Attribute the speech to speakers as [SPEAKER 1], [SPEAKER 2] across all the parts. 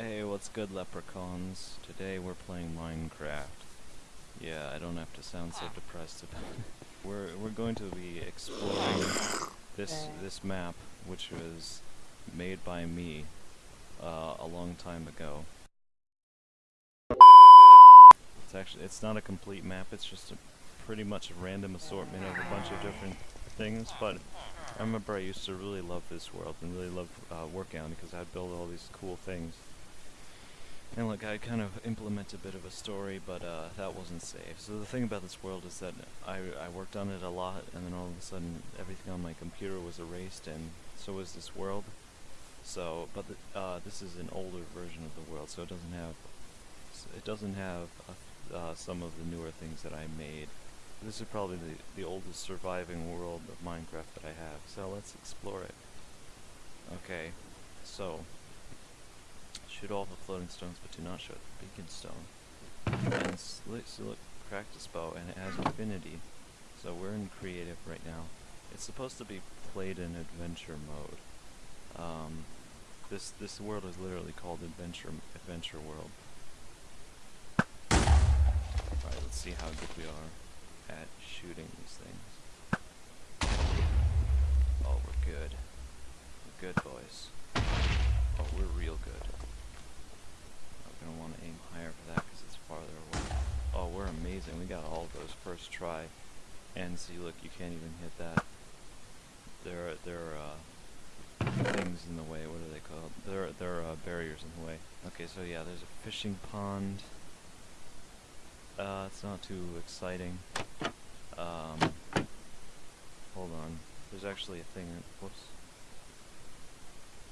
[SPEAKER 1] Hey, what's good, leprechauns? Today we're playing Minecraft. Yeah, I don't have to sound so depressed about it. We're we're going to be exploring this this map, which was made by me uh, a long time ago. It's actually it's not a complete map. It's just a pretty much a random assortment of a bunch of different things. But I remember I used to really love this world and really love uh, working on it because I'd build all these cool things. And look, I kind of implement a bit of a story, but uh, that wasn't safe. So the thing about this world is that I, I worked on it a lot, and then all of a sudden everything on my computer was erased, and so was this world. So, but the, uh, this is an older version of the world, so it doesn't have it doesn't have uh, uh, some of the newer things that I made. This is probably the, the oldest surviving world of Minecraft that I have, so let's explore it. Okay, so shoot all the floating stones, but do not shoot the beacon stone. And s- look, practice bow, and it has infinity. So we're in creative right now. It's supposed to be played in adventure mode. Um, this this world is literally called Adventure Adventure World. Alright, let's see how good we are at shooting these things. Oh, we're good. We're good, boys. Oh, we're real good. I'm gonna want to aim higher for that because it's farther away. Oh, we're amazing. We got all of those first try. And see, look, you can't even hit that. There are, there are, uh, things in the way. What are they called? There are, there are uh, barriers in the way. Okay, so yeah, there's a fishing pond. Uh, it's not too exciting. Um, hold on. There's actually a thing. Whoops.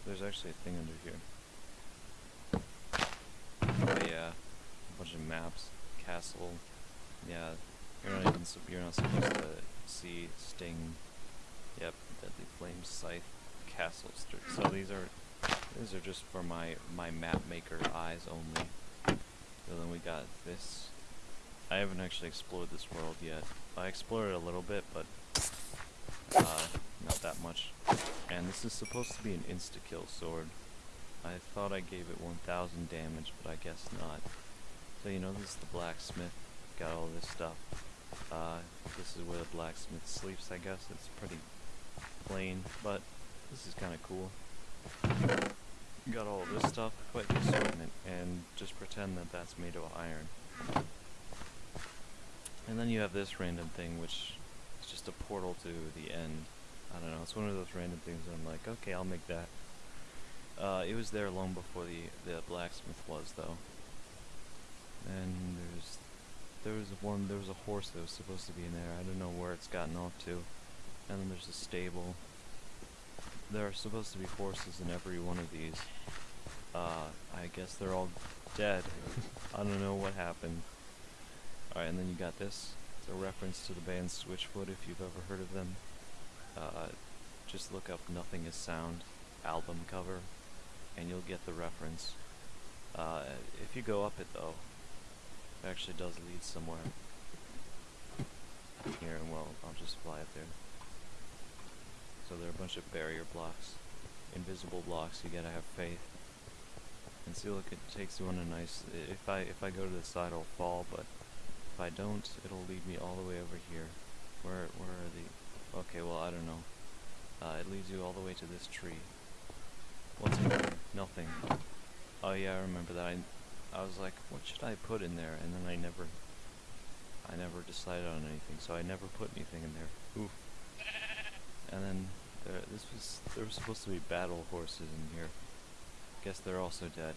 [SPEAKER 1] There's actually a thing under here. Oh yeah, a bunch of maps, castle. Yeah, you're not even you're not supposed to see sting. Yep, deadly flame scythe, castle. So these are these are just for my my map maker eyes only. So then we got this. I haven't actually explored this world yet. I explored it a little bit, but uh, not that much. And this is supposed to be an insta-kill sword. I thought I gave it 1000 damage, but I guess not. So you know, this is the blacksmith. Got all this stuff. Uh, this is where the blacksmith sleeps, I guess. It's pretty plain, but this is kind of cool. Got all this stuff, quite assortment, and just pretend that that's made of iron. And then you have this random thing, which is just a portal to the end. I don't know, it's one of those random things that I'm like, okay, I'll make that. Uh, it was there long before the, the blacksmith was, though. And there's, there was one, there was a horse that was supposed to be in there. I don't know where it's gotten off to. And then there's a stable. There are supposed to be horses in every one of these. Uh, I guess they're all dead. I don't know what happened. Alright, and then you got this. It's a reference to the band Switchfoot, if you've ever heard of them. Uh, just look up Nothing is Sound album cover, and you'll get the reference. Uh, if you go up it though, actually does lead somewhere. Here, and well, I'll just fly up there. So there are a bunch of barrier blocks, invisible blocks. You gotta have faith. And see, look, it takes you on a nice. If I if I go to the side, I'll fall, but if I don't, it'll lead me all the way over here. Where where are the? Okay, well I don't know. Uh, it leads you all the way to this tree. What's in? Nothing. Oh yeah, I remember that. I, I was like, what should I put in there? And then I never, I never decided on anything, so I never put anything in there. Oof. And then there, this was there was supposed to be battle horses in here. Guess they're also dead.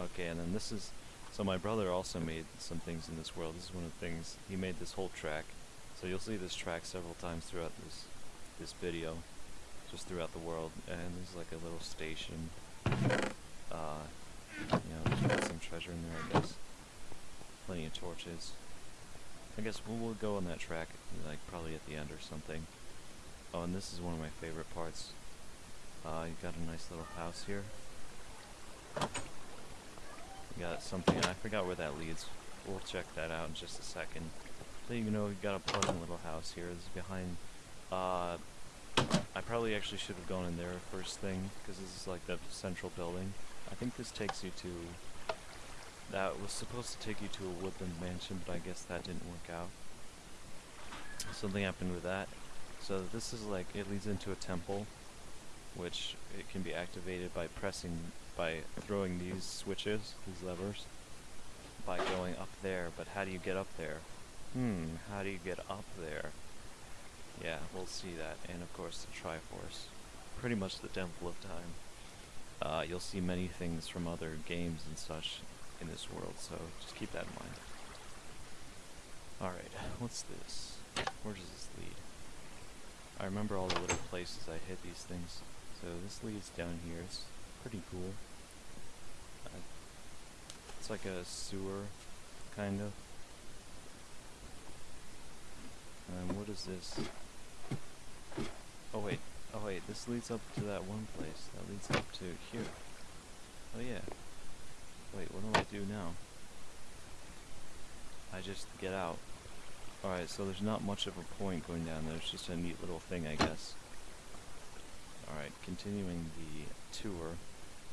[SPEAKER 1] Okay, and then this is so my brother also made some things in this world. This is one of the things he made this whole track. So you'll see this track several times throughout this this video, just throughout the world. And there's like a little station. Uh, you know, some treasure in there, I guess. Plenty of torches. I guess we'll, we'll go on that track, like probably at the end or something. Oh, and this is one of my favorite parts. Uh, you got a nice little house here. You got something, I forgot where that leads. We'll check that out in just a second. So you know, you got a pleasant little house here. This is behind, uh, I probably actually should have gone in there first thing, because this is like the central building. I think this takes you to... That was supposed to take you to a woodland mansion, but I guess that didn't work out. Something happened with that. So this is like, it leads into a temple, which it can be activated by pressing, by throwing these switches, these levers, by going up there. But how do you get up there? Hmm, how do you get up there? Yeah, we'll see that. And of course the Triforce. Pretty much the Temple of Time. Uh, you'll see many things from other games and such in this world, so just keep that in mind. Alright, what's this? Where does this lead? I remember all the little places I hit these things. So this leads down here. It's pretty cool. Uh, it's like a sewer, kind of. And what is this? Oh wait, oh wait, this leads up to that one place. That leads up to here. Oh yeah. Wait, what do I do now? I just get out. Alright, so there's not much of a point going down there. It's just a neat little thing, I guess. Alright, continuing the tour.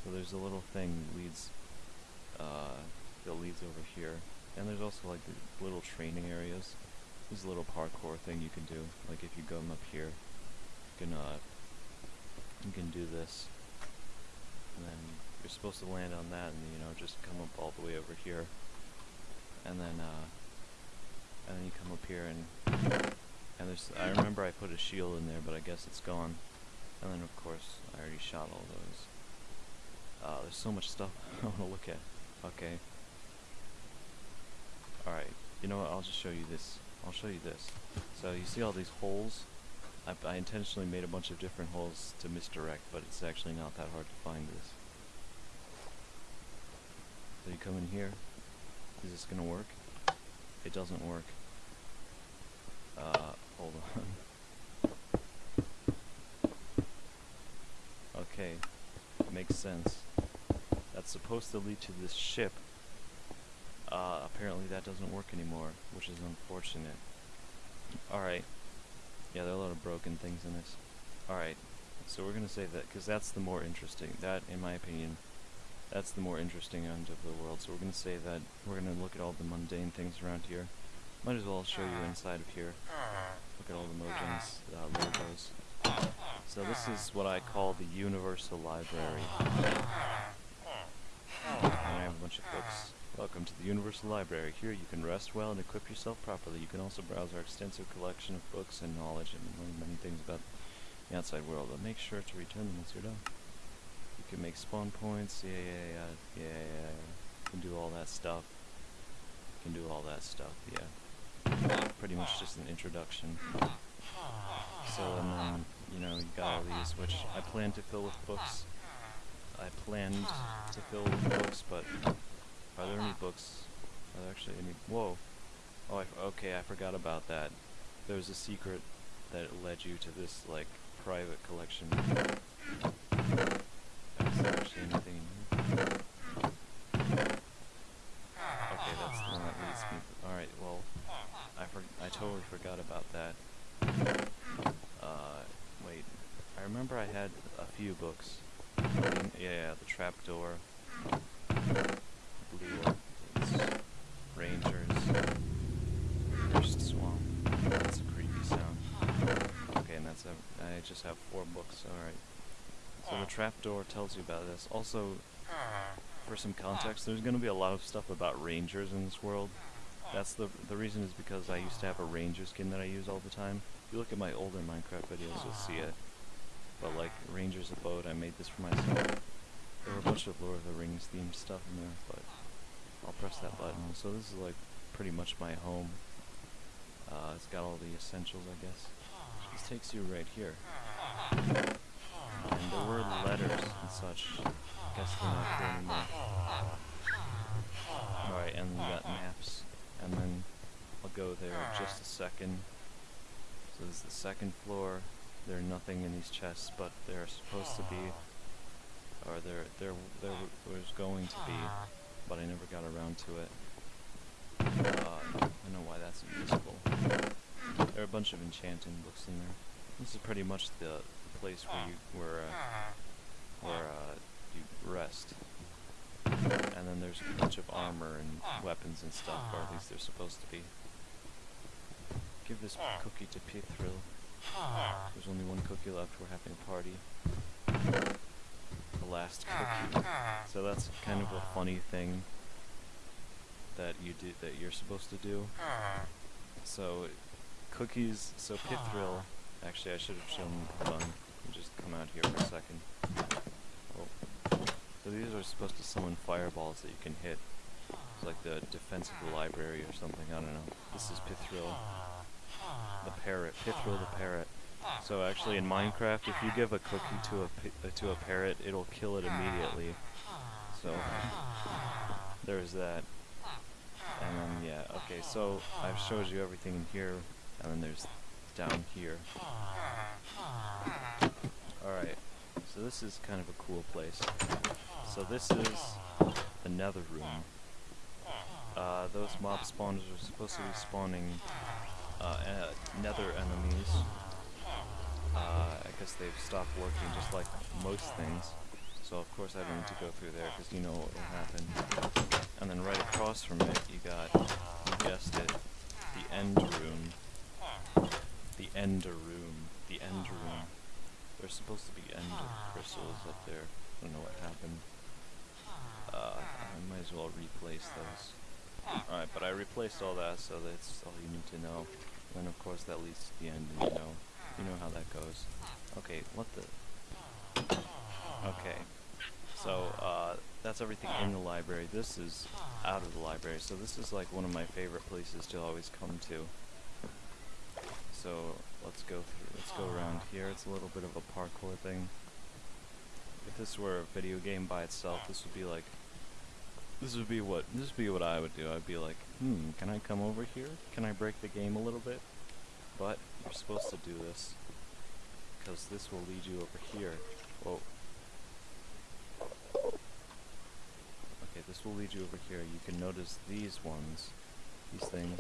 [SPEAKER 1] So there's a little thing leads, uh, that leads over here. And there's also like the little training areas. There's a little parkour thing you can do. Like if you come up here, you can, uh, you can do this. And then you're supposed to land on that and, you know, just come up all the way over here. And then, uh, and then you come up here and, and there's, I remember I put a shield in there, but I guess it's gone. And then of course, I already shot all those. Uh, there's so much stuff I want to look at. Okay. Alright, you know what, I'll just show you this. I'll show you this. So you see all these holes? I, I intentionally made a bunch of different holes to misdirect, but it's actually not that hard to find this. So you come in here. Is this gonna work? It doesn't work. Uh, hold on. okay, makes sense. That's supposed to lead to this ship. Uh, apparently that doesn't work anymore, which is unfortunate. Alright. Yeah, there are a lot of broken things in this. Alright, so we're gonna say that, because that's the more interesting, that, in my opinion, that's the more interesting end of the world. So we're gonna say that we're gonna look at all the mundane things around here. Might as well show you inside of here. Look at all the Mojang's uh, logos. So this is what I call the Universal Library. And I have a bunch of books. Welcome to the Universal Library. Here you can rest well and equip yourself properly. You can also browse our extensive collection of books and knowledge and learn many things about the outside world, but make sure to return them once you're done. You can make spawn points, yeah, yeah, yeah, yeah, yeah. You can do all that stuff. You can do all that stuff, yeah. Pretty much just an introduction. So, and then, you know, you got all these, which I plan to fill with books. I planned to fill with books, but are there any books? Are there actually any? Whoa! Oh, I okay, I forgot about that. There was a secret that led you to this like private collection. Is actually anything? Okay, that's the one that leads me. All right, well, I I totally forgot about that. Uh, wait. I remember I had a few books. Yeah, the trapdoor. Orchids. Rangers. Cursed Swamp. That's a creepy sound. Okay, and that's a, I just have four books, alright. So the trapdoor tells you about this. Also, for some context, there's gonna be a lot of stuff about rangers in this world. That's the the reason is because I used to have a ranger skin that I use all the time. If you look at my older Minecraft videos, you'll see it. But like Ranger's Abode, I made this for myself. There were a bunch of Lord of the Rings themed stuff in there, but I'll press that button. So this is like pretty much my home. Uh, it's got all the essentials, I guess. This takes you right here. And there were letters and such. Guess they're not here anymore. Alright, and we got maps. And then I'll go there just a second. So this is the second floor. There's nothing in these chests, but they're supposed to be, or there there there was going to be, but I never got around to it. Uh, I don't know why that's useful. There are a bunch of enchanting books in there. This is pretty much the, place where you where uh, where uh, you rest. And then there's a bunch of armor and weapons and stuff, or at least they're supposed to be. Give this cookie to Pithrill. There's only one cookie left. We're having a party. Last ah, cookie. Ah. So that's kind of a funny thing that you do that you're supposed to do. Ah. So cookies. So Pithrill. Actually, I should have shown. Hold on. Just come out here for a second. Oh. So these are supposed to summon fireballs that you can hit. It's like the defense of the library or something. I don't know. This is Pithrill. The parrot. Pithrill the parrot. So actually in Minecraft, if you give a cookie to a uh, to a parrot, it'll kill it immediately. So there's that. And then yeah, okay. So I've showed you everything in here, and then there's down here. All right. So this is kind of a cool place. So this is the Nether room. Uh, those mob spawners are supposed to be spawning uh, e- Nether enemies. Uh, I guess they've stopped working just like most things. So of course I don't need to go through there because you know what will happen. And then right across from it you got, you guessed it, the end room. The ender room. The end room. There's supposed to be ender crystals up there. I don't know what happened. Uh, I might as well replace those. Alright, but I replaced all that, so that's all you need to know. And of course that leads to the end, you know, you know how that goes. Okay, what the? Okay, so uh, that's everything in the library. This is out of the library, so this is like one of my favorite places to always come to. So let's go through. Let's go around here. It's a little bit of a parkour thing. If this were a video game by itself, this would be like. This would be what this would be what I would do. I'd be like, hmm, can I come over here? Can I break the game a little bit? But you're supposed to do this because this will lead you over here. Whoa. Okay, this will lead you over here. You can notice these ones, these things.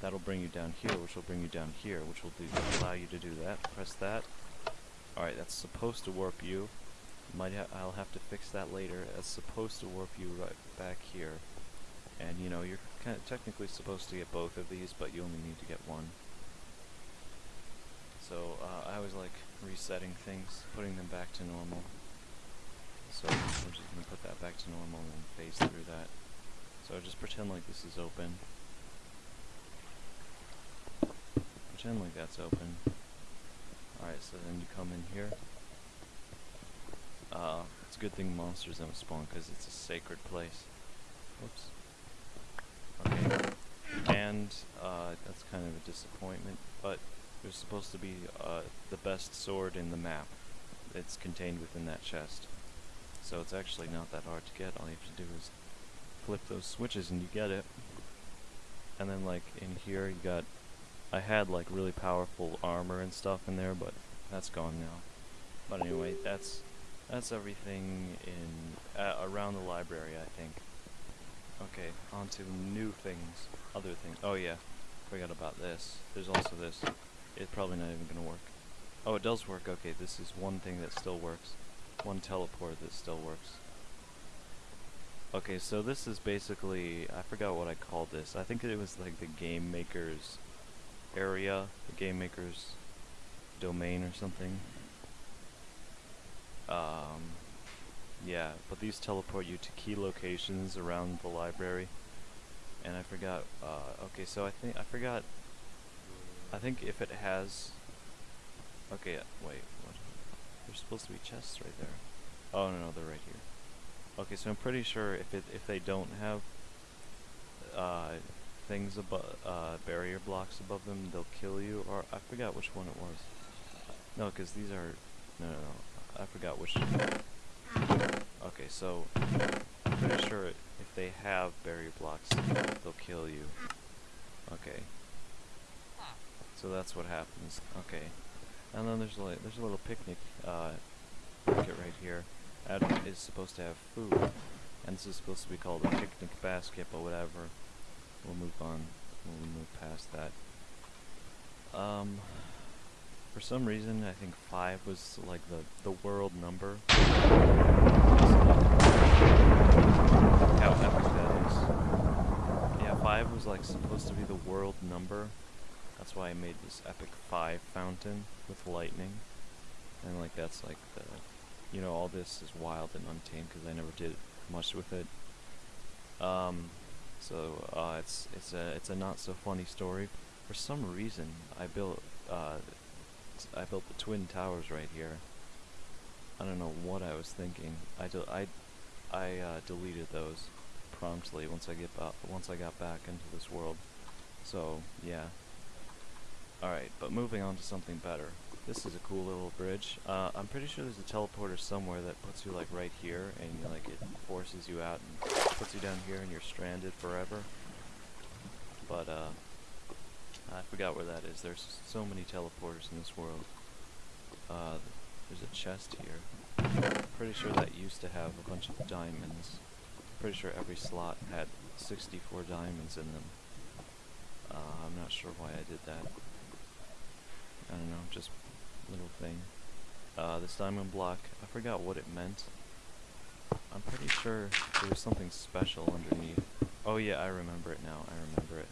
[SPEAKER 1] That'll bring you down here, which will bring you down here, which will do allow you to do that. Press that. All right, that's supposed to warp you. Might ha I'll have to fix that later. It's supposed to warp you right back here. And you know, you're kind of technically supposed to get both of these, but you only need to get one. So uh, I always like resetting things, putting them back to normal. So we're just gonna put that back to normal and phase through that. So I just pretend like this is open. Pretend like that's open. Alright, so then you come in here. Uh, it's a good thing monsters don't spawn because it's a sacred place. Oops. Okay. And uh, that's kind of a disappointment, but there's supposed to be uh, the best sword in the map. It's contained within that chest. So it's actually not that hard to get. All you have to do is flip those switches and you get it. And then like in here you got I had like really powerful armor and stuff in there, but that's gone now. But anyway, that's that's everything in uh, around the library, I think. Okay, on to new things, other things. Oh yeah, forgot about this. There's also this. It's probably not even gonna work. Oh, it does work. Okay, this is one thing that still works. One teleport that still works. Okay, so this is basically, I forgot what I called this. I think it was like the game maker's area, the game maker's domain or something. Um, yeah, but these teleport you to key locations around the library. And I forgot, uh, okay, so I think, I forgot, I think if it has, okay, wait, what? There's supposed to be chests right there. Oh, no, no, they're right here. Okay, so I'm pretty sure if it, if they don't have, uh, things above, uh, barrier blocks above them, they'll kill you, or I forgot which one it was. No, because these are, no, no, no, I forgot which. Okay, so I'm pretty sure if they have barrier blocks, they'll kill you. Okay. So that's what happens. Okay. And then there's like there's a little picnic uh, right here. That is supposed to have food, and this is supposed to be called a picnic basket, but whatever. We'll move on. We'll move past that. Um, for some reason, I think five was like the the world number. How epic that is. Yeah, 5 was like supposed to be the world number. That's why I made this epic five fountain with lightning, and like that's like the, you know, all this is wild and untamed because I never did much with it. Um, so uh, it's it's a it's a not so funny story. For some reason, I built uh, I built the twin towers right here. I don't know what I was thinking. I I I uh, deleted those promptly once I get once I got back into this world. So yeah. All right, but moving on to something better. This is a cool little bridge. Uh, I'm pretty sure there's a teleporter somewhere that puts you like right here, and like it forces you out and puts you down here, and you're stranded forever. But uh, I forgot where that is. There's so many teleporters in this world. Uh, there's a chest here. Pretty sure that used to have a bunch of diamonds. Pretty sure every slot had 64 diamonds in them. Uh, I'm not sure why I did that. I don't know, just little thing. Uh, this diamond block, I forgot what it meant. I'm pretty sure there was something special underneath. Oh yeah, I remember it now, I remember it.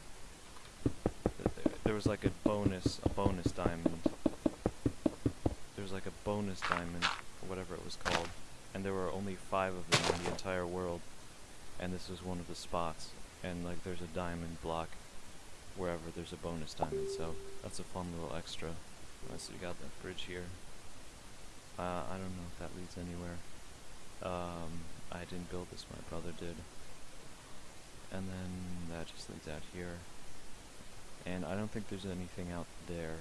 [SPEAKER 1] There was like a bonus, a bonus diamond. There was like a bonus diamond, or whatever it was called. And there were only five of them in the entire world. And this was one of the spots. And like there's a diamond block wherever there's a bonus diamond, so that's a fun little extra. Uh, so we got that bridge here. Uh, I don't know if that leads anywhere. Um, I didn't build this, my brother did. And then that just leads out here. And I don't think there's anything out there.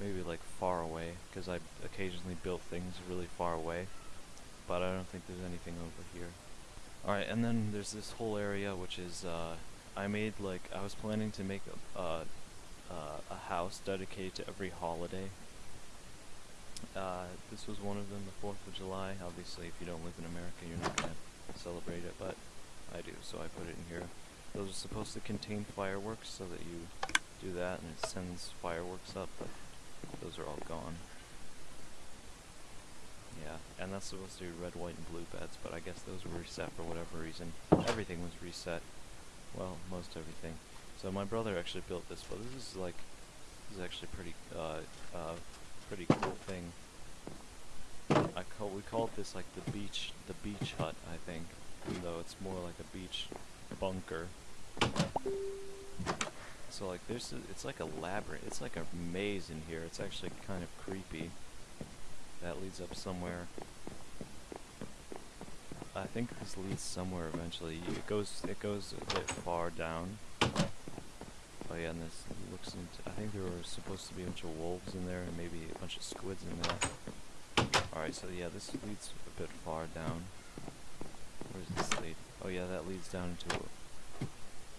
[SPEAKER 1] Maybe like far away, because I occasionally built things really far away. But I don't think there's anything over here. Alright, and then there's this whole area which is, uh, I made like, I was planning to make a, a house dedicated to every holiday. Uh, this was one of them, the 4th of July. Obviously, if you don't live in America, you're not to celebrate it, but I do, so I put it in here. Those are supposed to contain fireworks so that you do that and it sends fireworks up, but those are all gone. Yeah, and that's supposed to be red, white, and blue beds, but I guess those were reset for whatever reason. Everything was reset. Well, most everything. So my brother actually built this, but this is like, this is actually pretty, uh, uh, pretty cool thing. I call, we called this like the beach, the beach hut, I think, though it's more like a beach bunker. So like there's, a, it's like a labyrinth, it's like a maze in here, it's actually kind of creepy. That leads up somewhere. I think this leads somewhere eventually. It goes, it goes a bit far down. Oh yeah, and this looks into, I think there were supposed to be a bunch of wolves in there and maybe a bunch of squids in there. Alright, so yeah, this leads a bit far down. Where does this lead? Oh yeah, that leads down into a,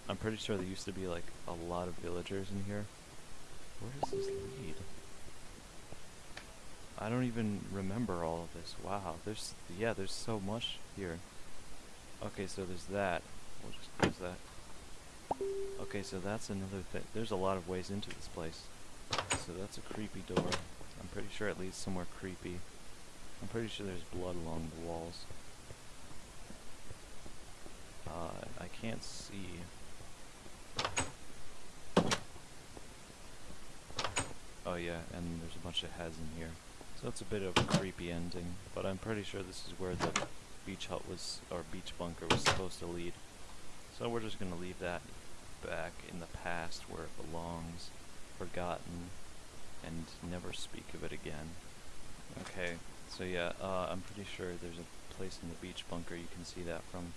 [SPEAKER 1] I'm pretty sure there used to be like a lot of villagers in here. Where does this lead? I don't even remember all of this. Wow, there's, yeah, there's so much here. Okay, so there's that. We'll just close that. Okay, so that's another thing. There's a lot of ways into this place. So that's a creepy door. I'm pretty sure it leads somewhere creepy. I'm pretty sure there's blood along the walls. Uh, I can't see. Oh yeah, and there's a bunch of heads in here. It's a bit of a creepy ending, but I'm pretty sure this is where the beach hut was, or beach bunker was supposed to lead. So we're just gonna leave that back in the past where it belongs, forgotten, and never speak of it again. Okay, so yeah, uh, I'm pretty sure there's a place in the beach bunker you can see that from.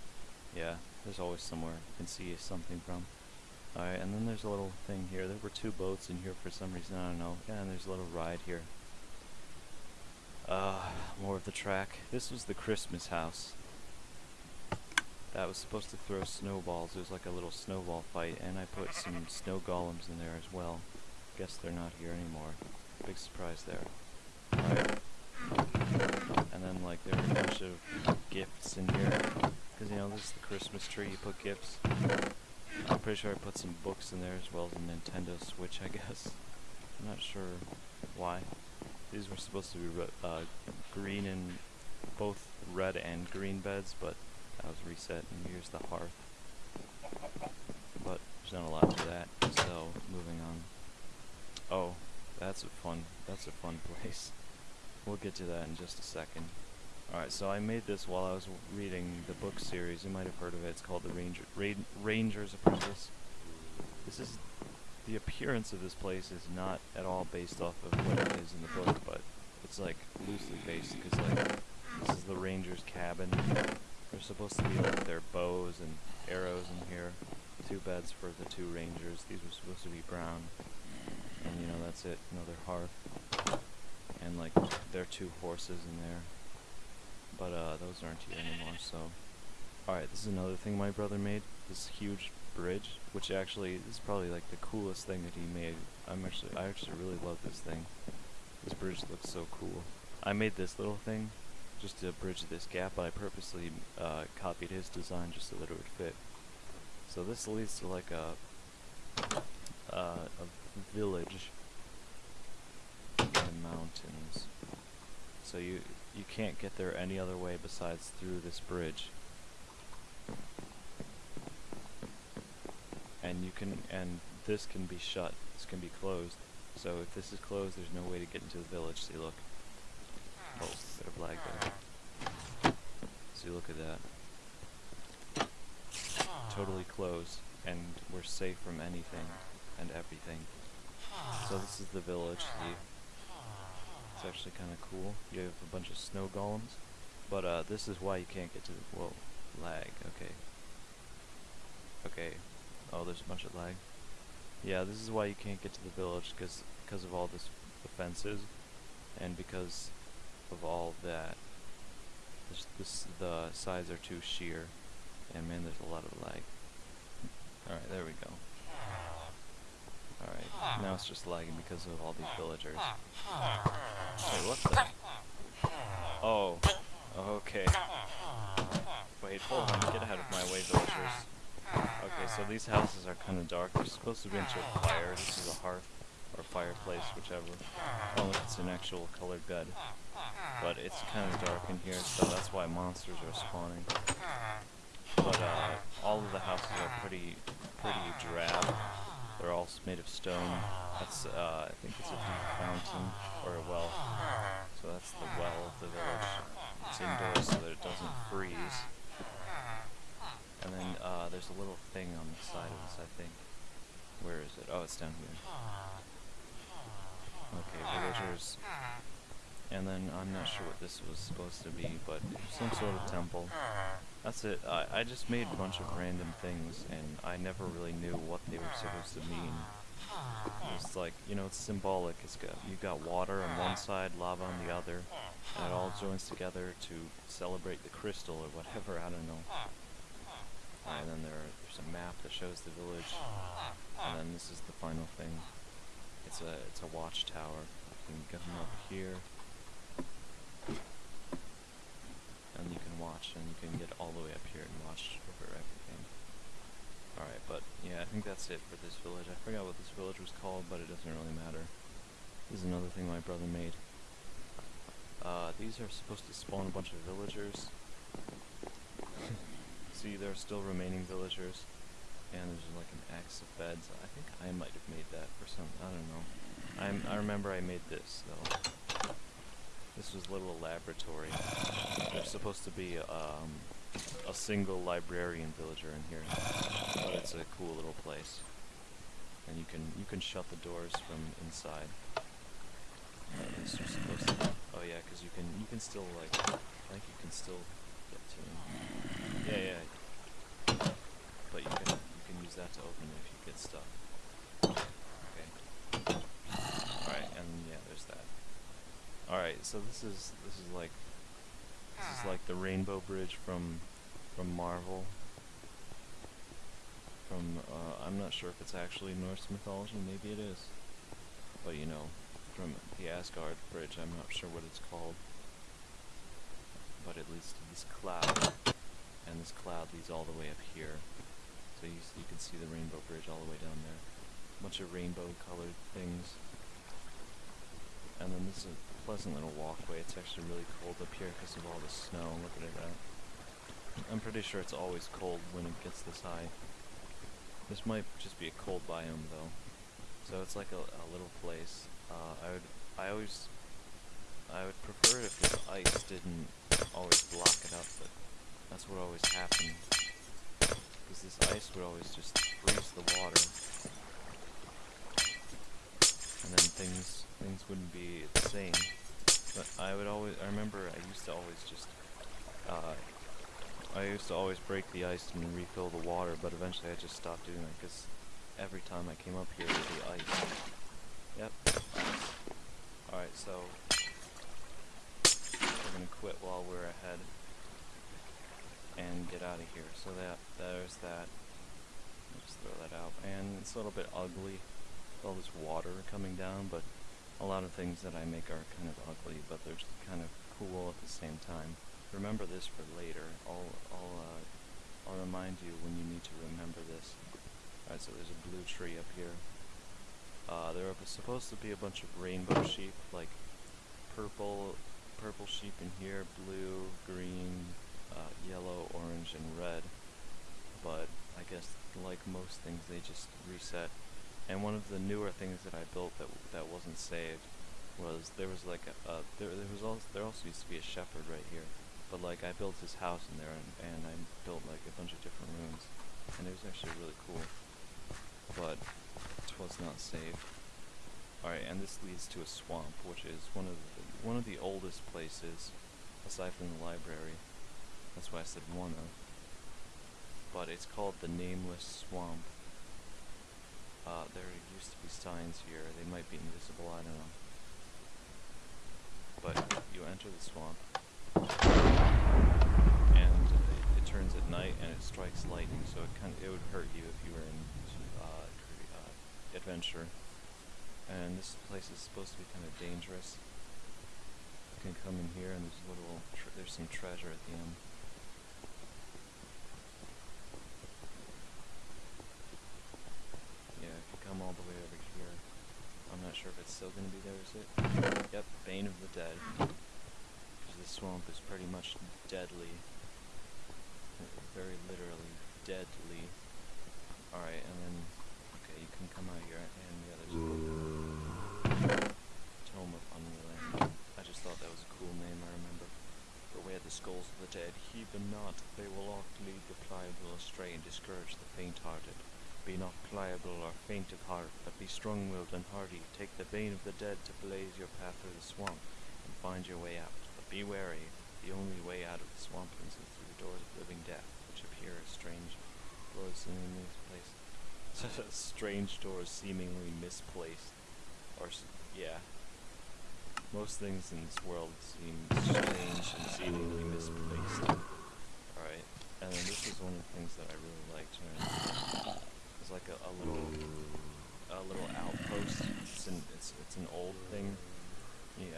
[SPEAKER 1] Yeah, there's always somewhere you can see something from. Alright, and then there's a little thing here. There were two boats in here for some reason, I don't know. Yeah, and there's a little ride here. Uh, more of the track. This was the Christmas house. That was supposed to throw snowballs. It was like a little snowball fight, and I put some snow golems in there as well. Guess they're not here anymore. Big surprise there. Alright. And then, like, there were a bunch of gifts in here. Because, you know, this is the Christmas tree, you put gifts. I'm pretty sure I put some books in there as well as a Nintendo Switch, I guess. I'm not sure why. These were supposed to be uh, green and both red and green beds, but that was reset, and here's the hearth. But there's not a lot to that. So moving on. Oh, that's a fun. That's a fun place. We'll get to that in just a second. Alright, so I made this while I was reading the book series. You might have heard of it. It's called The Ranger, Ra- Ranger's Apprentice. This is the appearance of this place is not at all based off of what it is in the book, but it's like loosely based because like this is the ranger's cabin. There's supposed to be like their bows and arrows in here. Two beds for the two rangers. These were supposed to be brown, and you know that's it. Another hearth, and like their two horses in there. But uh, those aren't here anymore. So, all right, this is another thing my brother made. This huge bridge, which actually is probably like the coolest thing that he made. I'm actually I actually really love this thing. This bridge looks so cool. I made this little thing just to bridge this gap, but I purposely uh, copied his design just so that it would fit. So this leads to like a uh, a village in the mountains. So you you can't get there any other way besides through this bridge. And you can and this can be shut this can be closed. So if this is closed there's no way to get into the village. See look. Oh bit of lag there. See look at that. Totally closed and we're safe from anything and everything. So this is the village see? It's actually kind of cool. You have a bunch of snow golems. But uh this is why you can't get to the whoa lag okay. Okay Oh, there's a bunch of lag. Yeah, this is why you can't get to the village, because because of all this the fences, and because of all that. This, this the sides are too sheer, and man, there's a lot of lag. All right, there we go. All right, now it's just lagging because of all these villagers. Wait, what the? Oh, okay. Wait, hold on, get out of my way, villagers. Okay, so these houses are kind of dark. They're supposed to be into a fire. This is a hearth or fireplace, whichever. Oh, it's an actual colored bed. But it's kind of dark in here, so that's why monsters are spawning. But uh, all of the houses are pretty, pretty drab. They're all made of stone. That's, uh, I think it's a fountain or a well. So that's the well of the village. It's indoors so that it doesn't freeze. And then uh, there's a little thing on the side of this, I think. Where is it? Oh, it's down here. Okay, villagers. And then I'm not sure what this was supposed to be, but some sort of temple. That's it. I, I just made a bunch of random things, and I never really knew what they were supposed to mean. It's like, you know, it's symbolic. It's got you've got water on one side, lava on the other, and it all joins together to celebrate the crystal or whatever. I don't know. And then there, there's a map that shows the village, and then this is the final thing. It's a it's a watchtower. You can them up here, and you can watch, and you can get all the way up here and watch over everything. Alright, but yeah, I think that's it for this village. I forgot what this village was called, but it doesn't really matter. This is another thing my brother made. Uh, these are supposed to spawn a bunch of villagers. See, there are still remaining villagers. And there's like an axe of beds. I think I might have made that for some, I don't know. I'm, I remember I made this, though. This was a little laboratory. There's supposed to be um, a single librarian villager in here, but it's a cool little place. And you can you can shut the doors from inside. At least you're supposed to. Oh yeah, 'cause you can you can still like think you can still get to them. Yeah, yeah. But you can you can use that to open it if you get stuck. Okay. Alright, and yeah, there's that. Alright, so this is this is like this is like the Rainbow Bridge from from Marvel. From uh, I'm not sure if it's actually Norse mythology, maybe it is. But you know, from the Asgard Bridge, I'm not sure what it's called. But it leads to this cloud, and this cloud leads all the way up here. So you, you can see the Rainbow Bridge all the way down there. A bunch of rainbow colored things. And then this is a pleasant little walkway. It's actually really cold up here because of all the snow. Look at that. I'm pretty sure it's always cold when it gets this high. This might just be a cold biome though. So it's like a, a little place. Uh, I would, I always, I would prefer it if the ice didn't always block it up, but that's what always happened. Because this ice would always just freeze the water. And then things, things wouldn't be the same. But I would always, I remember I used to always just, uh, I used to always break the ice and refill the water, but eventually I just stopped doing it because every time I came up here there'd be ice. Yep. Alright, so we're gonna quit while we're ahead and get out of here. So that there's that. I'll just throw that out. And it's a little bit ugly, all this water coming down, but a lot of things that I make are kind of ugly, but they're just kind of cool at the same time. Remember this for later. I'll, I'll, uh, I'll remind you when you need to remember this. Alright, so there's a blue tree up here. Uh, there are supposed to be a bunch of rainbow sheep, like purple, purple sheep in here, blue, green, uh, yellow, orange, and red. But I guess, like most things, they just reset and one of the newer things that I built that that wasn't saved was there was like a, uh, there there was also there also used to be a shepherd right here, but like I built his house in there and and I built like a bunch of different rooms, and it was actually really cool, but it was not saved. All right, and this leads to a swamp, which is one of the, one of the oldest places, aside from the library. That's why I said one of. But it's called the Nameless Swamp. Uh, there used to be signs here. They might be invisible, I don't know. But you enter the swamp, and it, it turns at night, and it strikes lightning, so it kind of, it would hurt you if you were in uh, uh, adventure. And this place is supposed to be kind of dangerous. You can come in here, and there's little, there's some treasure at the end. Come all the way over here. I'm not sure if it's still going to be there, is it? Yep, Bane of the Dead. Because this swamp is pretty much deadly. Very literally deadly. Alright, and then, okay, you can come out here, and the there's a Tome of Unrelenting. I just thought that was a cool name, I remember. Beware the skulls of the dead, heed them not, they will oft lead the pliable astray and discourage the faint-hearted. Be not pliable or faint of heart, but be strong-willed and hardy. Take the bane of the dead to blaze your path through the swamp, and find your way out. But be wary, the only way out of the swamp is through the doors of living death, which appear as strange doors seemingly misplaced. strange doors seemingly misplaced. Or, yeah. Most things in this world seem strange and seemingly misplaced. Alright, and this is one of the things that I really liked. Is like a, a little a little outpost. It's an it's it's an old thing.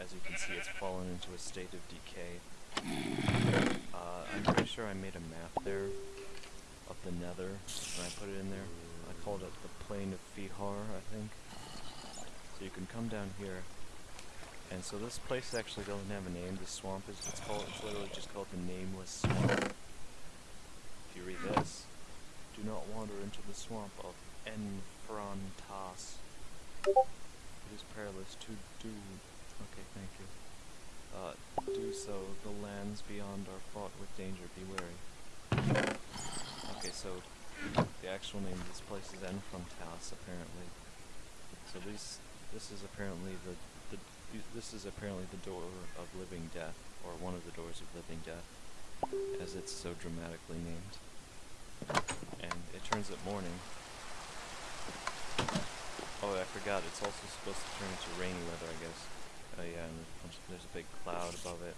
[SPEAKER 1] as you can see, it's fallen into a state of decay. Uh, I'm pretty sure I made a map there of the Nether, and I put it in there. I called it the Plain of Fihar, I think. So you can come down here, and so this place actually doesn't have a name. This swamp is it's called it's literally just called the Nameless Swamp. If you read this, do not wander into the swamp of Enfrantas. It is perilous to do. Okay, thank you. Uh, do so. The lands beyond are fraught with danger. Be wary. Okay, so the actual name of this place is Enfrantas, apparently. So this this is apparently the, the this is apparently the door of living death, or one of the doors of living death, as it's so dramatically named and it turns at morning. Oh, I forgot, it's also supposed to turn into rainy weather, I guess. Oh yeah, and there's a, big cloud above it.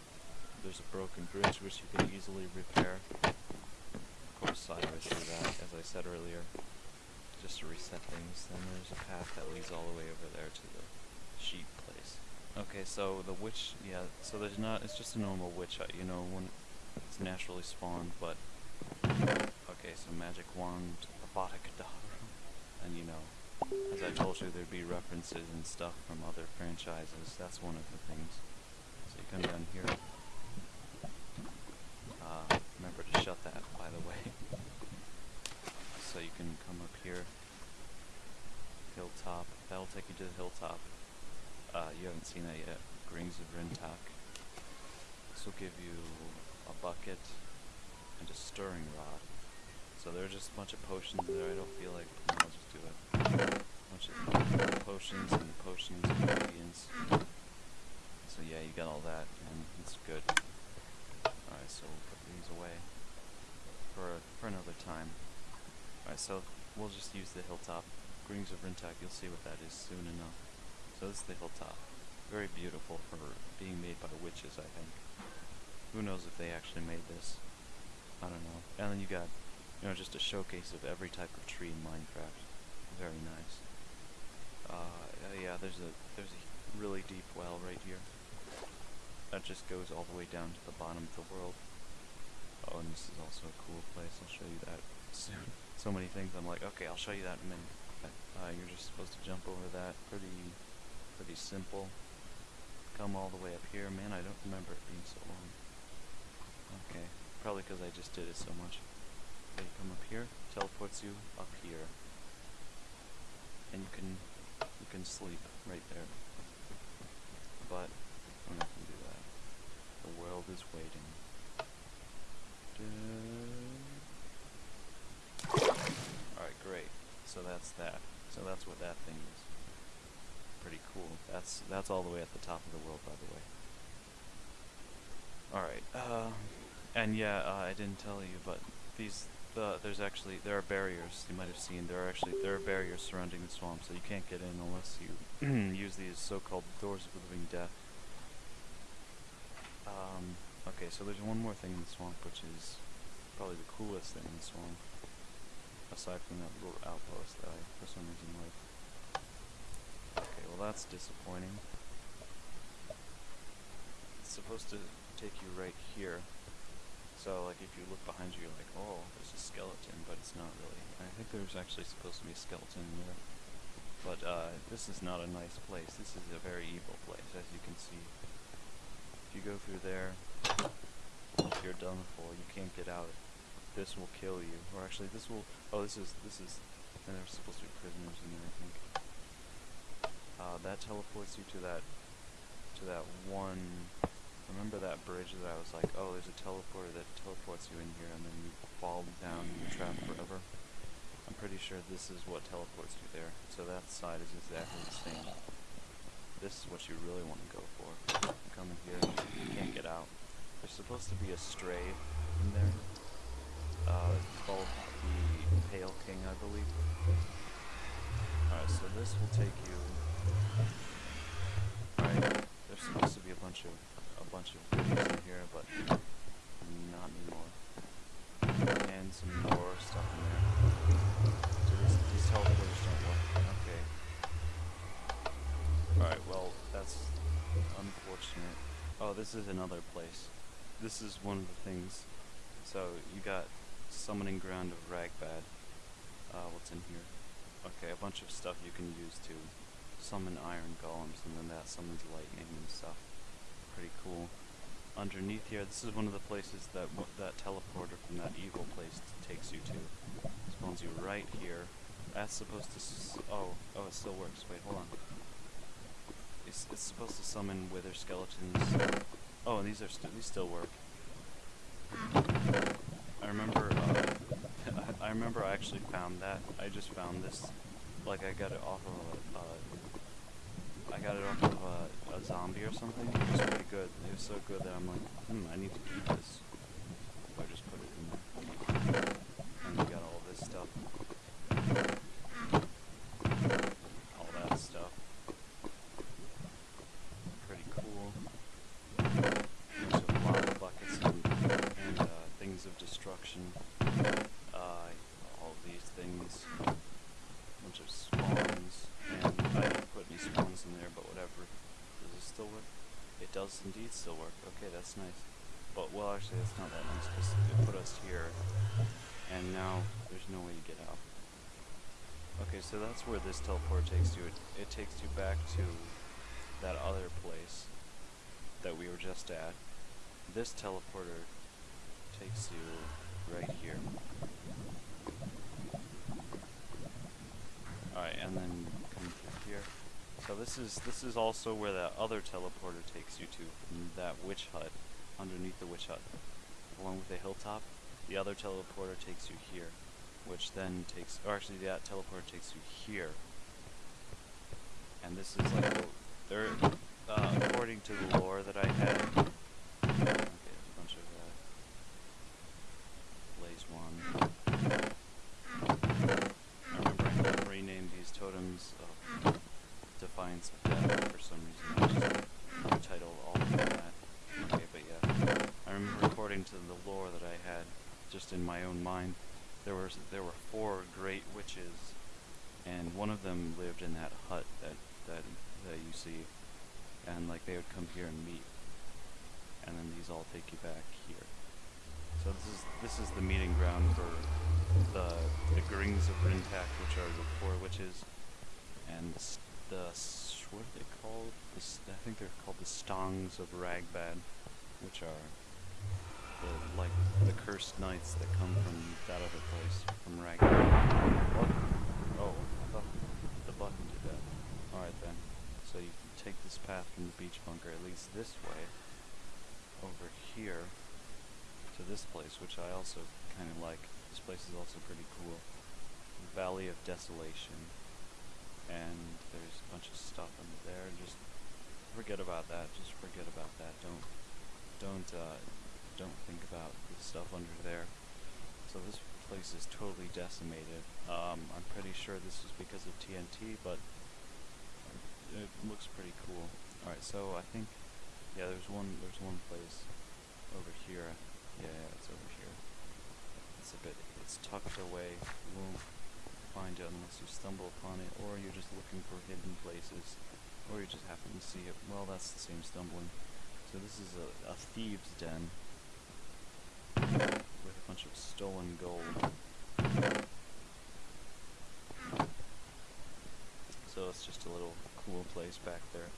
[SPEAKER 1] There's a broken bridge which you can easily repair. Of course, sideways through that, as I said earlier, just to reset things. Then there's a path that leads all the way over there to the sheep place. Okay, so the witch, yeah, so there's not, it's just a normal witch hut, you know, when it's naturally spawned, but Okay, so magic wand, Kedavra, and you know, as I told you, there'd be references and stuff from other franchises. That's one of the things. So you come down here. Uh, remember to shut that, by the way. So you can come up here. Hilltop. That'll take you to the hilltop. Uh, you haven't seen that yet. Grings of Rintak. This will give you a bucket and a stirring rod. So there are just a bunch of potions there. I don't feel like I'll just do it. A bunch of potions and potions and ingredients. So yeah, you got all that, and it's good. Alright, so we'll put these away for for another time. Alright, so we'll just use the hilltop. Grings of Rintak, you'll see what that is soon enough. So this is the hilltop. Very beautiful for being made by witches, I think. Who knows if they actually made this? I don't know. And then you got, you know, just a showcase of every type of tree in Minecraft. Very nice. Uh, yeah, there's a there's a really deep well right here. That just goes all the way down to the bottom of the world. Oh, and this is also a cool place. I'll show you that soon. so many things. I'm like, okay, I'll show you that in a minute. Uh, you're just supposed to jump over that. Pretty, pretty simple. Come all the way up here. Man, I don't remember it being so long. Okay, probably because I just did it so much. You come up here, teleports you up here, and you can you can sleep right there. But I'm not gonna do that. The world is waiting. Alright, great. So that's that. So that's what that thing is. Pretty cool. That's that's all the way at the top of the world, by the way. Alright, uh, and yeah, uh, I didn't tell you, but these, the, there's actually, there are barriers, you might have seen, there are actually, there are barriers surrounding the swamp, so you can't get in unless you use these so-called Doors of Living Death. Um, okay, so there's one more thing in the swamp, which is probably the coolest thing in the swamp, aside from that little outpost that I, for some reason, like. Okay, well that's disappointing. It's supposed to take you right here. So, like, if you look behind you, you're like, oh, there's a skeleton, but it's not really. I think there's actually supposed to be a skeleton there. But, uh, this is not a nice place. This is a very evil place, as you can see. If you go through there, you're done for. You can't get out. This will kill you. Or actually, this will... Oh, this is... This is... And there's supposed to be prisoners in there, I think. Uh, that teleports you to that... To that one Remember that bridge that I was like, oh, there's a teleporter that teleports you in here and then you fall down and you're trapped forever? I'm pretty sure this is what teleports you there. So that side is exactly the same. This is what you really want to go for. You come in here, you can't get out. There's supposed to be a stray in there. Uh, it's called the Pale King, I believe. Alright, so this will take you... Alright, there's supposed to be a bunch of bunch of in here, but not anymore. And some more stuff in there. So these, these teleporters don't work. Okay. Alright, well, that's unfortunate. Oh, this is another place. This is one of the things. So, you got Summoning Ground of Ragbad. Uh, what's in here? Okay, a bunch of stuff you can use to summon iron golems, and then that summons lightning and stuff pretty cool. Underneath here, this is one of the places that that teleporter from that evil place takes you to. Spawns you right here. That's supposed to. oh, oh, it still works. Wait, hold on. It's, it's supposed to summon wither skeletons. Oh, and these are st these still work. I remember. Uh, I remember I actually found that. I just found this. Like I got it off of. Uh, I got it off of a, a zombie or something. It was pretty good. It was so good that I'm like, hmm, I need to eat this. So I just put it in there. And we got all this stuff. All that stuff. Pretty cool. Bunch of lava buckets and, and uh, things of destruction. Uh, all these things. Bunch of spawns. And I didn't put any spawns in there, but whatever. Does this still work? It does indeed still work. Okay, that's nice. But, well, actually, that's not that nice, because it put us here, and now there's no way to get out. Okay, so that's where this teleport takes you. It, it takes you back to that other place that we were just at. This teleporter takes you right here. Here. this is this is also where that other teleporter takes you to, that witch hut, underneath the witch hut, along with the hilltop. The other teleporter takes you here, which then takes, or actually that teleporter takes you here. And this is like, there, uh, according to the lore that I had. Okay, there's a bunch of uh, blaze one. I remember I had to rename these totems of Defiance of Death for some reason. I just retitled all of that. Okay, but yeah. I remember according to the lore that I had, just in my own mind, there was there were four great witches, and one of them lived in that hut that that that you see, and like they would come here and meet, and then these all take you back here. So this is this is the meeting ground for the the Grings of Rintak, which are the four witches, and the, what are they called? The, I think they're called the Stongs of Ragbad, which are the like the cursed knights that come from that other place, from Ragbad. Oh, I thought the button did that. All right then. So you can take this path from the beach bunker, at least this way, over here to this place, which I also kind of like. This place is also pretty cool. Valley of Desolation. And there's a bunch of stuff under there. Just forget about that. Just forget about that. Don't don't uh, don't think about the stuff under there. So this place is totally decimated. Um, I'm pretty sure this is because of TNT, but it looks pretty cool. All right, so I think yeah, there's one there's one place over here. Yeah, yeah, it's over here. It's a bit it's tucked away. You won't find it unless you stumble upon it, or you're just looking for hidden places, or you just happen to see it. Well, that's the same stumbling. So this is a, a thieves' den with a bunch of stolen gold. So it's just a little cool place back there.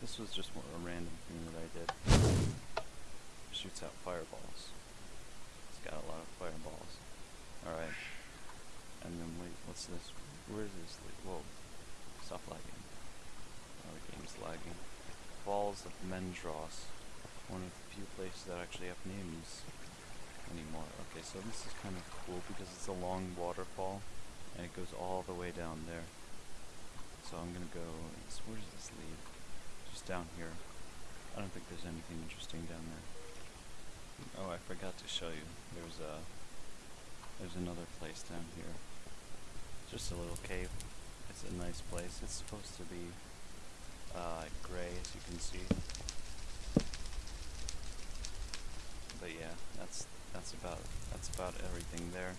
[SPEAKER 1] This was just a random thing that I did. Shoots out fireballs. It's got a lot of fireballs. Alright. And then wait, what's this? Where is this? Whoa. Stop lagging. Oh, the game's lagging. Falls of Mendros. One of the few places that actually have names anymore. Okay, so this is kind of cool because it's a long waterfall and it goes all the way down there. So I'm gonna go. it's- Where does this lead? Just down here. I don't think there's anything interesting down there. Oh, I forgot to show you. There's a. There's another place down here. Just a little cave. It's a nice place. It's supposed to be uh, gray, as you can see. But yeah, that's that's about that's about everything there.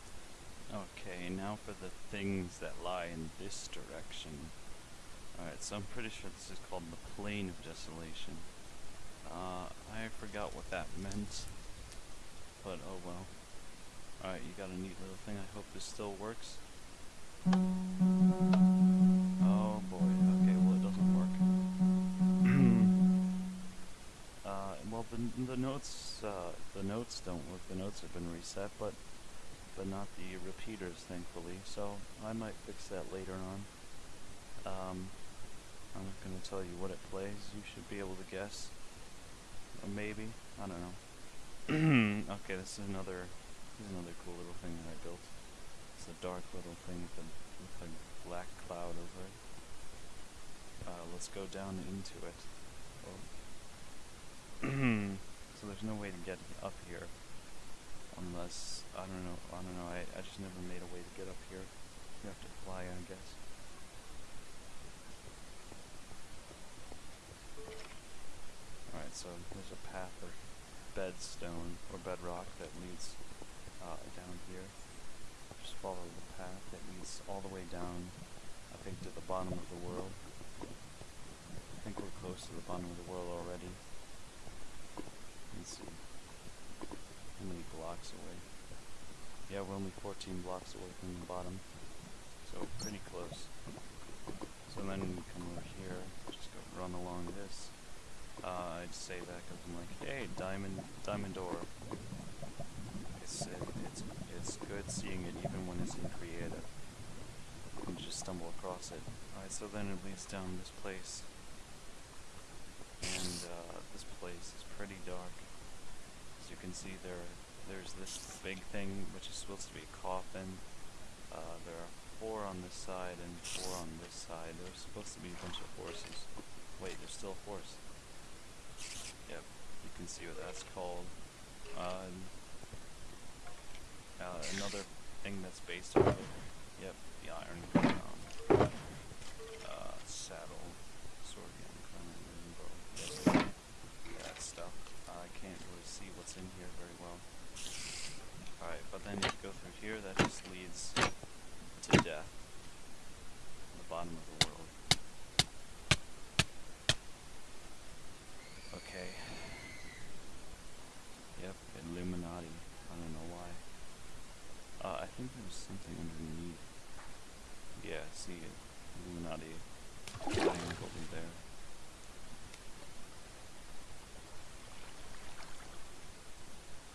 [SPEAKER 1] Okay, now for the things that lie in this direction. Alright, so I'm pretty sure this is called the Plane of Desolation. Uh, I forgot what that meant. But oh well. Alright, you got a neat little thing. I hope this still works. Oh boy, okay, well it doesn't work. uh, well the, the notes, uh, the notes don't work. The notes have been reset, but but not the repeaters, thankfully. So I might fix that later on. Um, I'm not going to tell you what it plays. You should be able to guess. Or maybe. I don't know. okay, this is another this is another cool little thing that I built. It's a dark little thing with a, with a black cloud over it. Uh, let's go down into it. Oh. so there's no way to get up here. Unless, I don't know, I don't know, I, I just never made a way to get up here. You have to fly, I guess. Alright, so there's a path or bedstone or bedrock that leads uh, down here. Just follow the path that leads all the way down, I think, to the bottom of the world. I think we're close to the bottom of the world already. Let's see. How many blocks away? Yeah, we're only 14 blocks away from the bottom. So pretty close. So then we come over here, just go run along this. Uh, I'd say that because I'm like, hey, diamond, diamond ore. It's it, it's it's good seeing it even when it's in creative. You just stumble across it. Alright, so then it leads down this place. And uh, this place is pretty dark. As you can see there, there's this big thing which is supposed to be a coffin. Uh, there are four on this side and four on this side. There's supposed to be a bunch of horses. Wait, there's still a horse. Can see what that's called. Uh, uh, another thing that's based on it. Yep, the Iron Crown. Uh, saddle, sword, and. That stuff. I can't really see what's in here very well. Alright, but then if you go through here, that just leads to death. The bottom of the world. Okay. Yep, Illuminati. I don't know why. Uh, I think there was something underneath. Yeah, see it. Illuminati. Triangle over there.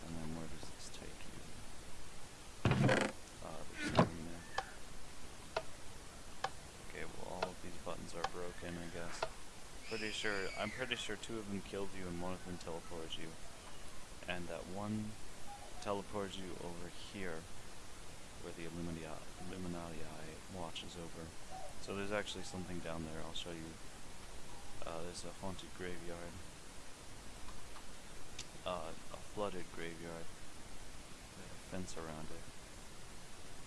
[SPEAKER 1] And then where does this take you? Uh, there's something there. Okay, well all of these buttons are broken, I guess. Pretty sure, I'm pretty sure two of them killed you and one of them teleported you. And that one teleported you over here, where the Illuminati, watches over. So there's actually something down there, I'll show you. Uh, there's a haunted graveyard. Uh, a flooded graveyard. With a fence around it.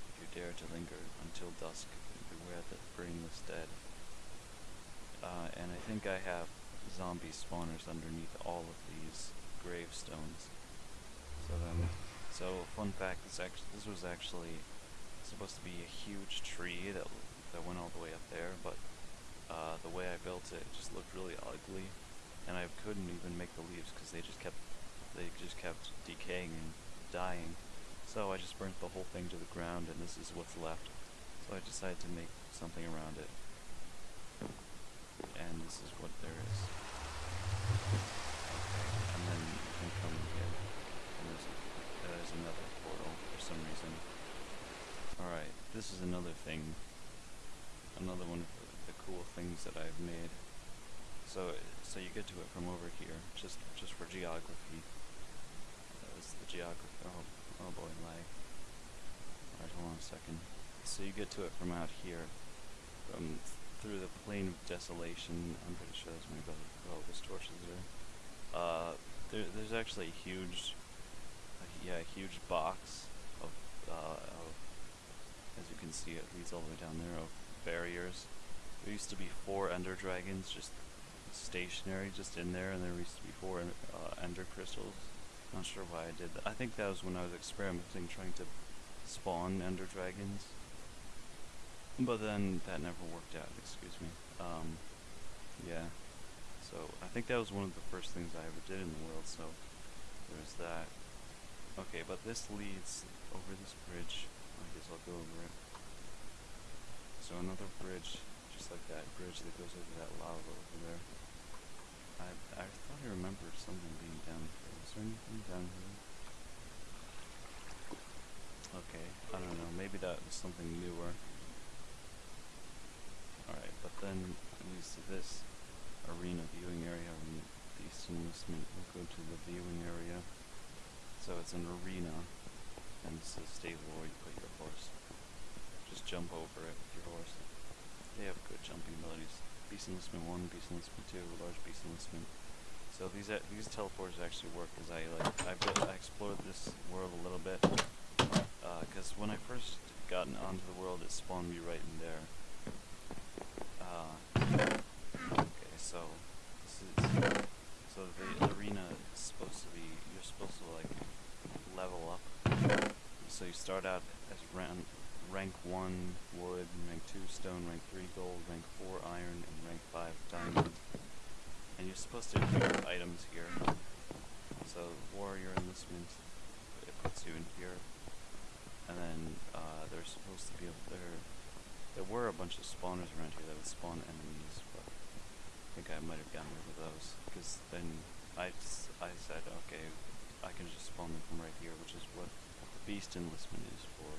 [SPEAKER 1] If you dare to linger until dusk, beware the brainless dead. Uh, and I think I have zombie spawners underneath all of these gravestones. So then, so fun fact, this actually this was actually supposed to be a huge tree that that went all the way up there, but uh, the way I built it, it just looked really ugly, and I couldn't even make the leaves because they just kept they just kept decaying and dying. So I just burnt the whole thing to the ground, and this is what's left. So I decided to make something around it and this is what there is. Okay, and then you can come here, another portal for some reason. Alright, this is another thing, another one of the, cool things that I've made. So, so you get to it from over here, just just for geography. That's the geography. Oh, oh boy, lag. Alright, hold on a second. So you get to it from out here, from through the plain of desolation. I'm pretty sure that's my brother. Oh, this there. Uh, there, there's actually a huge, yeah, a huge box of, uh, of, as you can see, it leads all the way down there, of barriers. There used to be four ender dragons just stationary, just in there, and there used to be four uh, ender crystals. Not sure why I did that. I think that was when I was experimenting, trying to spawn ender dragons. But then that never worked out, excuse me. Um, yeah. So I think that was one of the first things I ever did in the world, so there's that. Okay, but this leads over this bridge. I guess I'll go over it. So another bridge, just like that bridge that goes over that lava over there. I, I thought I remembered something being down here. Is there anything down here? Okay, I don't know. Maybe that was something newer. Alright, but then it leads to this arena viewing area. And the Eastern will go to the viewing area. So it's an arena, and it's a stable where you put your horse. Just jump over it with your horse. They have good jumping abilities. Beast Enlistment 1, Beast Enlistment 2, Large Beast Enlistment. So these uh, these teleporters actually work as I like I built I explored this world a little bit because uh, when I first got onto the world it spawned me right in there uh, okay, so this is so the arena is supposed to be you're supposed to like level up. So you start out as rank rank one wood, rank two stone, rank three gold, rank four iron, and rank five diamond. And you're supposed to equip items here. So warrior enlistment, it puts you in here. And then uh, they're supposed to be able there there were a bunch of spawners around here that would spawn enemies, but I think I might have gotten rid of those, because then I, I said, okay, I can just spawn them from right here, which is what the beast enlistment is for.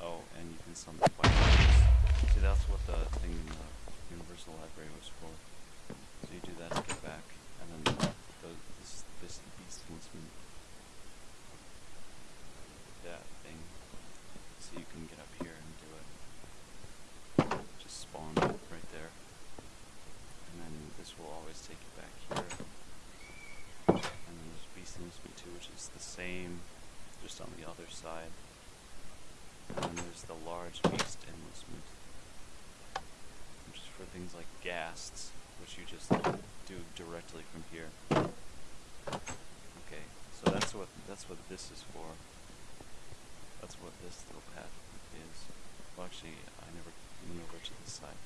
[SPEAKER 2] Oh, and you can summon fighters. See, that's what the thing in the Universal Library was for. So you do that to get back, and then the, this this beast enlistment. me that thing, so you can get up here and do it. Just spawn right there, and then this will always take you back here. Beast me too, which is the same, just on the other side. And then there's the large beast enlistment, which is for things like ghasts, which you just do directly from here. Okay, so that's what that's what this is for. That's what this little path is. Well, actually, I never went over to this side.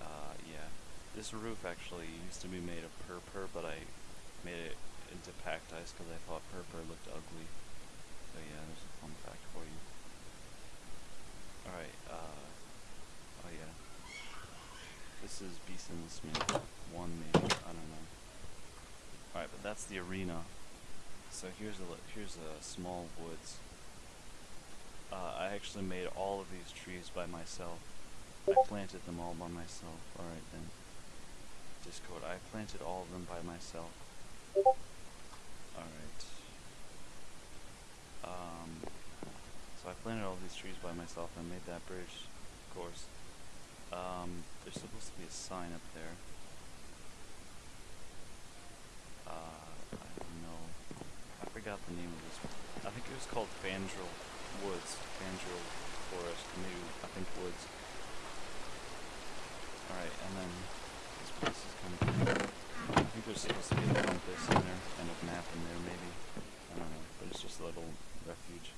[SPEAKER 2] Uh, yeah. This roof actually used to be made of purpur, but I made it into packed ice because I thought purpur looked ugly. So yeah, there's a fun fact for you. Alright, uh, oh yeah. This is the Smith. One maybe, I don't know. Alright, but that's the arena. So here's a, here's a small woods. Uh, I actually made all of these trees by myself. I planted them all by myself. Alright then. Discord, I planted all of them by myself. Alright. Um, so I planted all these trees by myself and made that bridge, of course. Um, there's supposed to be a sign up there. Uh, I don't know. I forgot the name of this. I think it was called Fandrel Woods. Fandrel Forest. Maybe, I think Woods. Alright, and then this place is kind of think there's supposed to be a compass in there and a map in there, maybe. I don't know, but it's just a little refuge.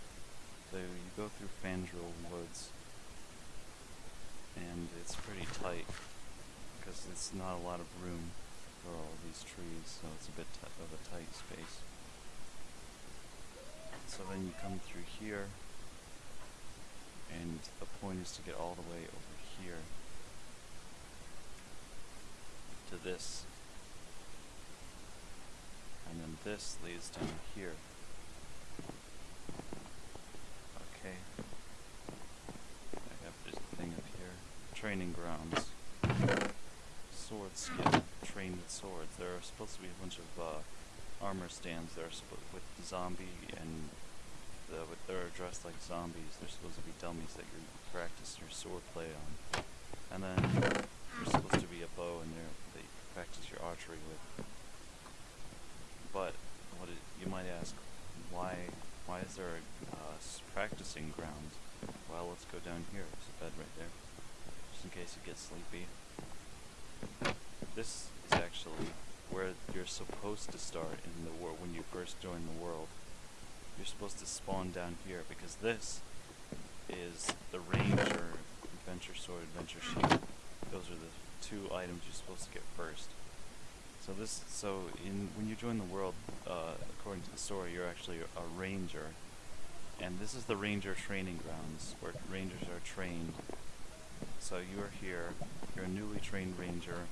[SPEAKER 2] So you go through Fandrel Woods, and it's pretty tight because it's not a lot of room for all these trees, so it's a bit of a tight space. So then you come through here, and the point is to get all the way over here to this. And then this leads down here. Okay. I have this thing up here. Training grounds. Sword skill. Train with swords. There are supposed to be a bunch of uh, armor stands that are with zombie and the, with, they're dressed like zombies. They're supposed to be dummies that you practice your sword play on. And then there's supposed to be a bow in there that you practice your archery with. But what it, you might ask, why why is there a uh, practicing ground? Well, let's go down here. There's a bed right there, just in case you get sleepy. This is actually where you're supposed to start in the world when you first join the world. You're supposed to spawn down here because this is the ranger adventure sword adventure shield. Those are the two items you're supposed to get first. So this, so in when you join the world, uh, according to the story, you're actually a ranger, and this is the ranger training grounds where rangers are trained. So you are here, you're a newly trained ranger,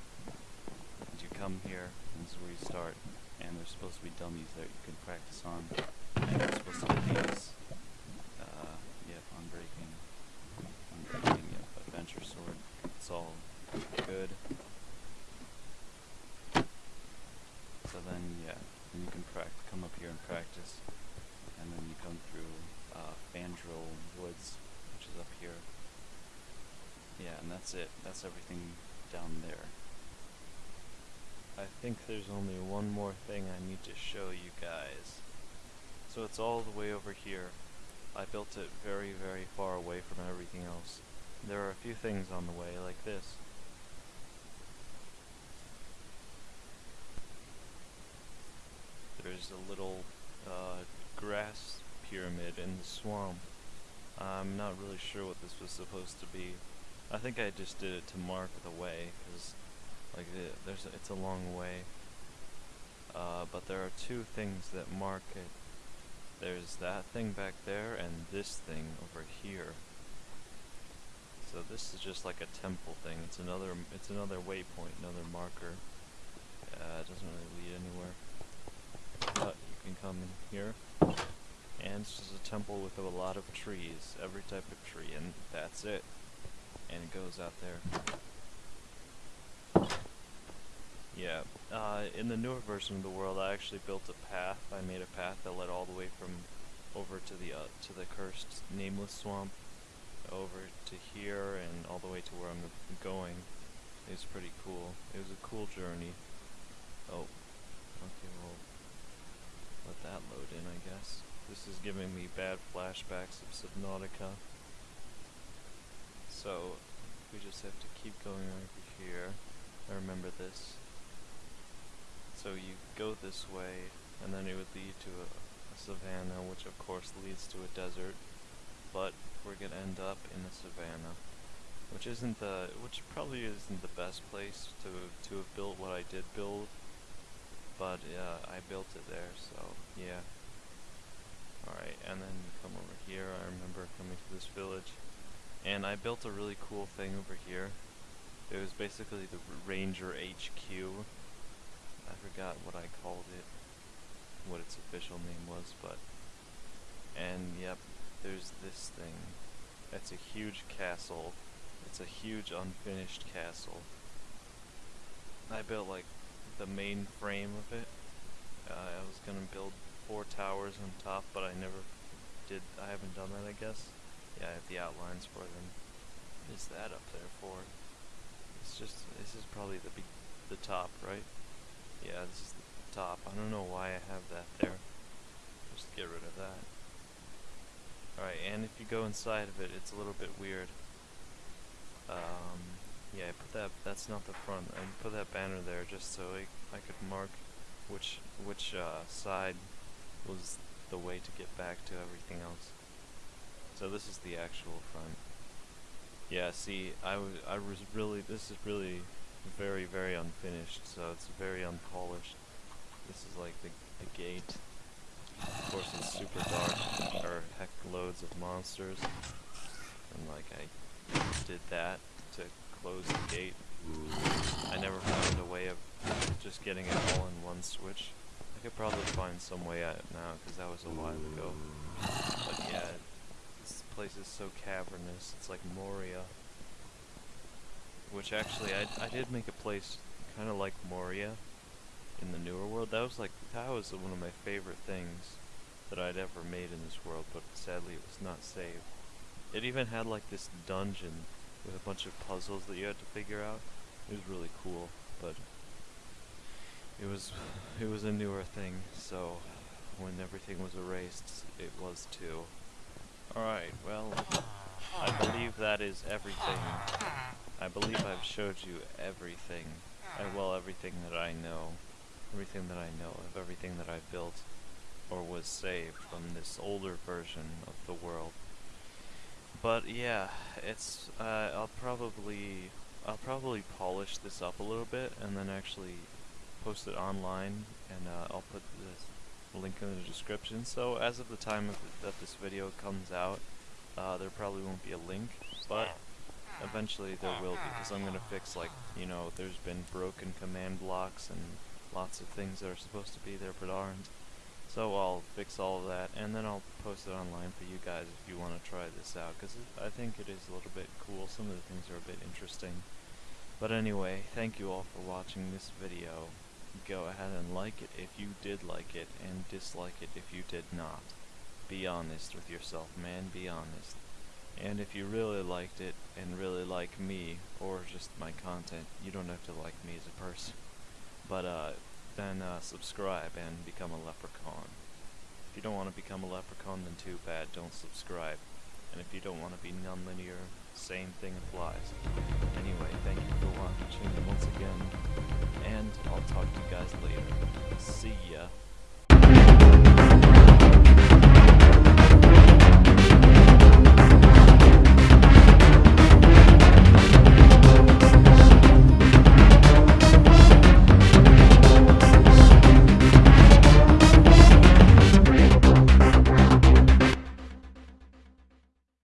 [SPEAKER 2] and you come here, and this is where you start, and there's supposed to be dummies that you can practice on, and supposed to get these. Uh, yep, unbreaking, unbreaking, yep, adventure sword. It's all good. So then, yeah, then you can prac- come up here and practice, and then you come through uh, Fandrel Woods, which is up here. Yeah, and that's everything down there.
[SPEAKER 1] I think there's only one more thing I need to show you guys. So it's all the way over here. I built it very, very far away from everything else. There are a few things on the way, like this. There's a little uh, grass pyramid in the swamp. I'm not really sure what this was supposed to be. I think I just did it to mark the way, because like the, there's it's a long way. Uh, but there are two things that mark it. There's that thing back there and this thing over here. So this is just like a temple thing. It's another it's another waypoint, another marker. Uh, it doesn't really lead anywhere. But you can come in here and and it's just a temple with a lot of trees, every type of tree, and that's it. And it goes out there. Yeah, uh, in the newer version of the world, I actually built a path. I made a path that led all the way from over to the uh, to the cursed nameless swamp, over to here, and all the way to where I'm going. It's pretty cool. It was a cool journey. Oh, okay, well, let that load in, I guess. This is giving me bad flashbacks of Subnautica. So, we just have to keep going over here. I remember this. So you go this way, and then it would lead to a, a savannah, which of course leads to a desert. But we're gonna end up in a savannah, which isn't the, which probably isn't the best place to to have built what I did build. But uh, I built it there, so yeah. Alright, and then you come over here. I remember coming to this village, and I built a really cool thing over here. It was basically the Ranger HQ I forgot what I called it, what its official name was, but, and yep, there's this thing. It's a huge castle. It's a huge unfinished castle. I built like the main frame of it. Uh, I was gonna build four towers on top, but I never did. I haven't done that, I guess. Yeah, I have the outlines for them. What is that up there for? It's just. This is probably the be the top, right? Yeah, this is the top. I don't know why I have that there. Just get rid of that. Alright, and if you go inside of it, it's a little bit weird. Um, yeah, I put that, that's not the front. I put that banner there just so I, I could mark which, which uh, side was the way to get back to everything else. So this is the actual front. Yeah, see, I was, I was really, this is really very, very unfinished, so it's very unpolished. This is like the, the gate. Of course it's super dark, or heck loads of monsters. And like I did that to close the gate. I never found a way of just getting it all in one switch. I could probably find some way it now, because that was a while ago. But yeah, place is so cavernous, it's like Moria. Which actually, I, I did make a place kind of like Moria in the newer world. That was like, that was one of my favorite things that I'd ever made in this world, but sadly it was not saved. It even had like this dungeon with a bunch of puzzles that you had to figure out. It was really cool, but it was it was a newer thing, so when everything was erased, it was too. Alright, well, I believe that is everything. I believe I've showed you everything. Uh, well, everything that I know. Everything that I know of everything that I built or was saved from this older version of the world. But yeah, it's uh, I'll probably I'll probably polish this up a little bit and then actually post it online and uh, I'll put the link in the description. So as of the time of that this video comes out, uh, there probably won't be a link, but eventually there will be, because I'm going to fix, like, you know, there's been broken command blocks and lots of things that are supposed to be there but aren't. So I'll fix all of that, and then I'll post it online for you guys if you want to try this out, because I think it is a little bit cool. Some of the things are a bit interesting. But anyway, thank you all for watching this video. Go ahead and like it if you did like it, and dislike it if you did not. Be honest with yourself, man, be honest. And if you really liked it, and really like me, or just my content, you don't have to like me as a person. But, uh, then, uh, subscribe and become a leprechaun. If you don't want to become a leprechaun, then too bad, don't subscribe. And if you don't want to be nonlinear, same thing applies. Anyway, thank you for watching once again, and I'll talk to you guys later. See ya.